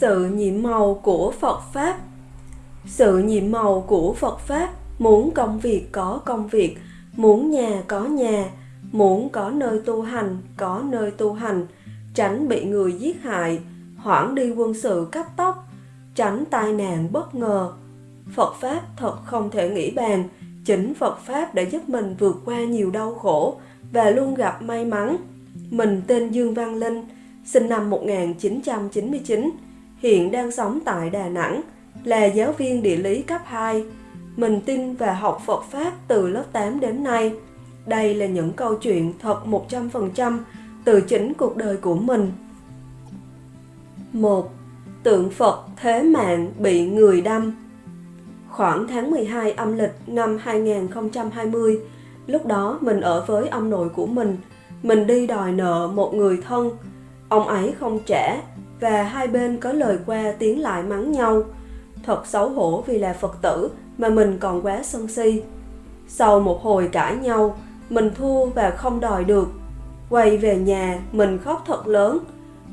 Sự nhiệm màu của Phật Pháp. Sự nhiệm màu của Phật Pháp Muốn công việc có công việc, Muốn nhà có nhà, Muốn có nơi tu hành, Có nơi tu hành, Tránh bị người giết hại, Hoãn đi quân sự cấp tốc, Tránh tai nạn bất ngờ. Phật Pháp thật không thể nghĩ bàn Chính Phật Pháp đã giúp mình vượt qua nhiều đau khổ Và luôn gặp may mắn. Mình tên Dương Văn Linh, Sinh năm 1999 Hiện đang sống tại Đà Nẵng, Là giáo viên địa lý cấp 2 Mình tin và học Phật Pháp từ lớp 8 đến nay. Đây là những câu chuyện thật 100% từ chính cuộc đời của mình. 1. Tượng Phật Thế Mạng bị người đâm. Khoảng tháng 12 âm lịch năm 2020, lúc đó mình ở với ông nội của mình. Mình đi đòi nợ một người thân. Ông ấy không trả và hai bên có lời qua tiếng lại mắng nhau. Thật xấu hổ vì là Phật tử mà mình còn quá sân si. Sau một hồi cãi nhau, mình thua và không đòi được. Quay về nhà, mình khóc thật lớn.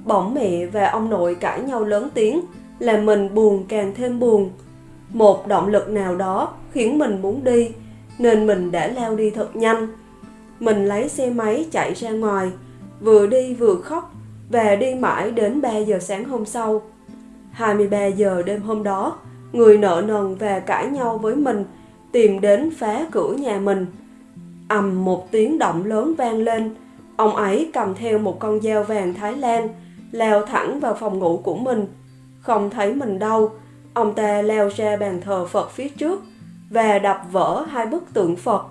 Bỗng mẹ và ông nội cãi nhau lớn tiếng, làm mình buồn càng thêm buồn. Một động lực nào đó khiến mình muốn đi, nên mình đã leo đi thật nhanh. Mình lấy xe máy chạy ra ngoài, vừa đi vừa khóc và đi mãi đến 3 giờ sáng hôm sau. 23 giờ đêm hôm đó, người nợ nần và cãi nhau với mình tìm đến phá cửa nhà mình. ầm một tiếng động lớn vang lên, ông ấy cầm theo một con dao vàng Thái Lan, leo thẳng vào phòng ngủ của mình. Không thấy mình đâu, ông ta leo ra bàn thờ Phật phía trước và đập vỡ hai bức tượng Phật.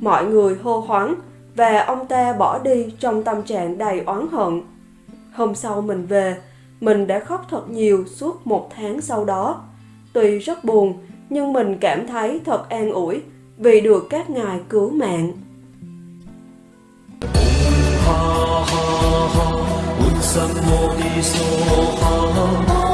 Mọi người hô hoáng và ông ta bỏ đi trong tâm trạng đầy oán hận. Hôm sau mình về, mình đã khóc thật nhiều suốt một tháng sau đó. Tuy rất buồn, nhưng mình cảm thấy thật an ủi vì được các ngài cứu mạng. ha ha ha.